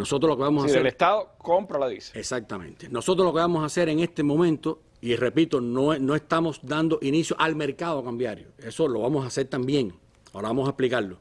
Nosotros lo que vamos a Si hacer... el Estado compra la divisa. Exactamente. Nosotros lo que vamos a hacer en este momento, y repito, no, no estamos dando inicio al mercado cambiario. Eso lo vamos a hacer también. Ahora vamos a explicarlo.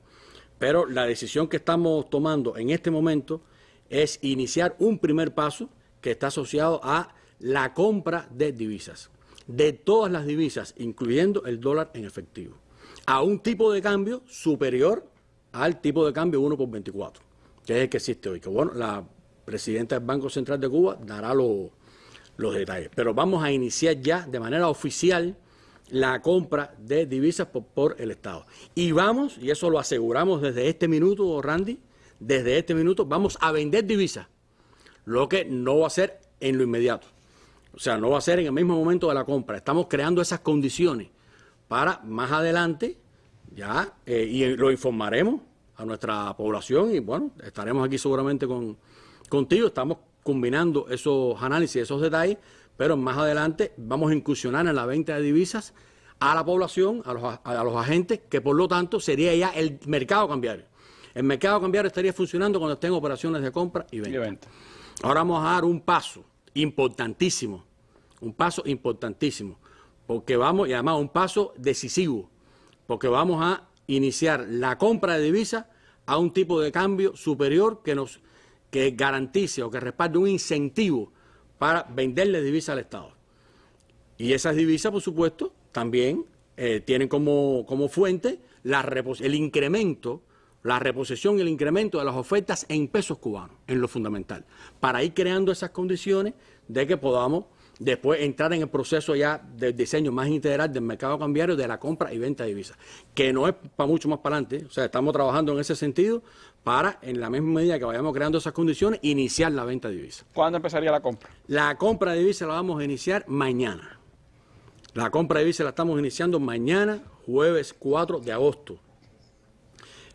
Pero la decisión que estamos tomando en este momento es iniciar un primer paso que está asociado a la compra de divisas. De todas las divisas, incluyendo el dólar en efectivo. A un tipo de cambio superior al tipo de cambio 1 por 24, que es el que existe hoy. Que bueno, la presidenta del Banco Central de Cuba dará lo- los detalles. Pero vamos a iniciar ya de manera oficial la compra de divisas por, por el Estado. Y vamos, y eso lo aseguramos desde este minuto, Randy, desde este minuto vamos a vender divisas, lo que no va a ser en lo inmediato. O sea, no va a ser en el mismo momento de la compra. Estamos creando esas condiciones para más adelante, ya, eh, y lo informaremos a nuestra población y bueno, estaremos aquí seguramente con, contigo. Estamos combinando esos análisis, esos detalles, pero más adelante vamos a incursionar en la venta de divisas a la población, a los, a- los agentes, que por lo tanto sería ya el mercado cambiario. El mercado cambiario estaría funcionando cuando estén operaciones de compra y Y venta. venta. Ahora vamos a dar un paso importantísimo, un paso importantísimo, porque vamos, y además un paso decisivo, porque vamos a iniciar la compra de divisas a un tipo de cambio superior que nos que garantice o que respalde un incentivo para venderle divisas al Estado. Y esas divisas, por supuesto, también eh, tienen como, como fuente la el incremento, la reposición y el incremento de las ofertas en pesos cubanos, en lo fundamental, para ir creando esas condiciones de que podamos después entrar en el proceso ya del diseño más integral del mercado cambiario de la compra y venta de divisas, que no es para mucho más para adelante, o sea, estamos trabajando en ese sentido para, en la misma medida que vayamos creando esas condiciones, iniciar la venta de divisas. ¿Cuándo empezaría la compra? La compra de divisas la vamos a iniciar mañana. La compra de divisas la estamos iniciando mañana, jueves 4 de agosto.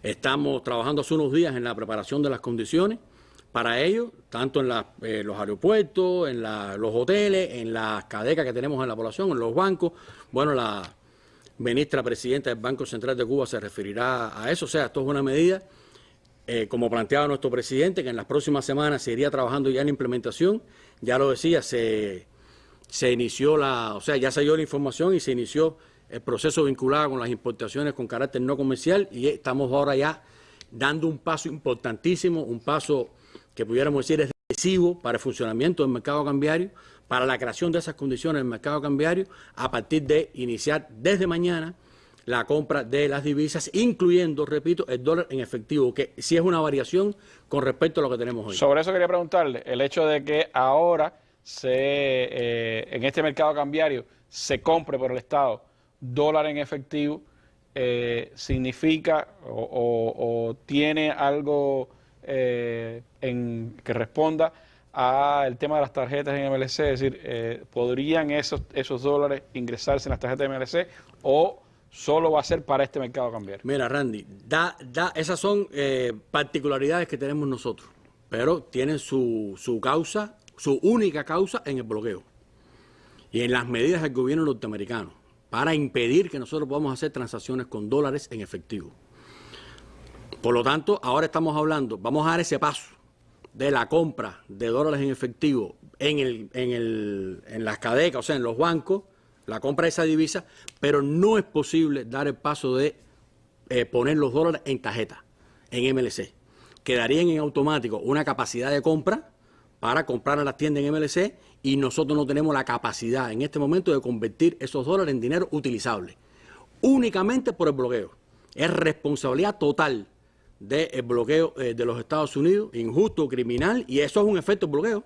Estamos trabajando hace unos días en la preparación de las condiciones para ello, tanto en eh, los aeropuertos, en los hoteles, en las cadecas que tenemos en la población, en los bancos. Bueno, la ministra presidenta del Banco Central de Cuba se referirá a eso. O sea, esto es una medida eh, como planteaba nuestro presidente, que en las próximas semanas se iría trabajando ya en implementación. Ya lo decía, se, se inició la, o sea, ya dio la información y se inició el proceso vinculado con las importaciones con carácter no comercial y estamos ahora ya dando un paso importantísimo, un paso que pudiéramos decir es decisivo para el funcionamiento del mercado cambiario, para la creación de esas condiciones del mercado cambiario, a partir de iniciar desde mañana la compra de las divisas, incluyendo, repito, el dólar en efectivo, que sí es una variación con respecto a lo que tenemos hoy. Sobre eso quería preguntarle, el hecho de que ahora se, eh, en este mercado cambiario se compre por el Estado dólar en efectivo, eh, significa o, tiene algo eh, en, que responda al tema de las tarjetas en MLC, es decir, eh, ¿podrían esos, esos dólares ingresarse en las tarjetas de MLC o solo va a ser para este mercado cambiario? Mira, Randy, da, da, esas son eh, particularidades que tenemos nosotros, pero tienen su, su causa, su única causa en el bloqueo y en las medidas del gobierno norteamericano para impedir que nosotros podamos hacer transacciones con dólares en efectivo. Por lo tanto, ahora estamos hablando, vamos a dar ese paso de la compra de dólares en efectivo en, las cadecas, o sea, en los bancos, la compra de esa divisa, pero no es posible dar el paso de eh, poner los dólares en tarjeta, en MLC. Quedarían en automático una capacidad de compra para comprar a las tiendas en MLC y nosotros no tenemos la capacidad en este momento de convertir esos dólares en dinero utilizable, únicamente por el bloqueo. Es responsabilidad total del bloqueo eh, de los Estados Unidos, injusto, criminal, y eso es un efecto bloqueo.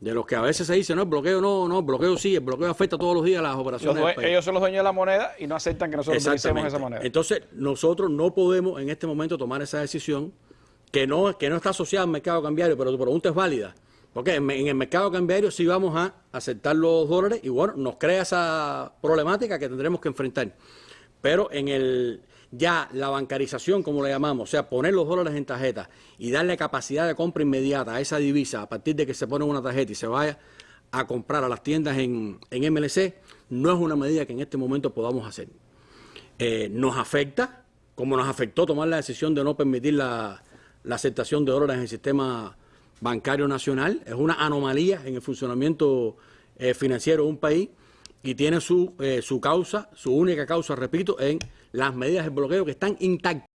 De los que a veces se dice, no, el bloqueo no, no, el bloqueo sí, el bloqueo afecta todos los días las operaciones. due- del país. ellos son los dueños de la moneda y no aceptan que nosotros utilicemos esa moneda. Entonces, nosotros no podemos en este momento tomar esa decisión que no, que no está asociada al mercado cambiario, pero tu pregunta es válida. Porque en, en el mercado cambiario sí vamos a aceptar los dólares y bueno, nos crea esa problemática que tendremos que enfrentar. Pero en el ya la bancarización, como le llamamos, o sea, poner los dólares en tarjeta y darle capacidad de compra inmediata a esa divisa a partir de que se pone una tarjeta y se vaya a comprar a las tiendas en, en MLC, no es una medida que en este momento podamos hacer. Eh, nos afecta, como nos afectó tomar la decisión de no permitir la, la aceptación de dólares en el sistema bancario nacional, es una anomalía en el funcionamiento eh, financiero de un país y tiene su, eh, su causa, su única causa, repito, en las medidas de bloqueo que están intactas.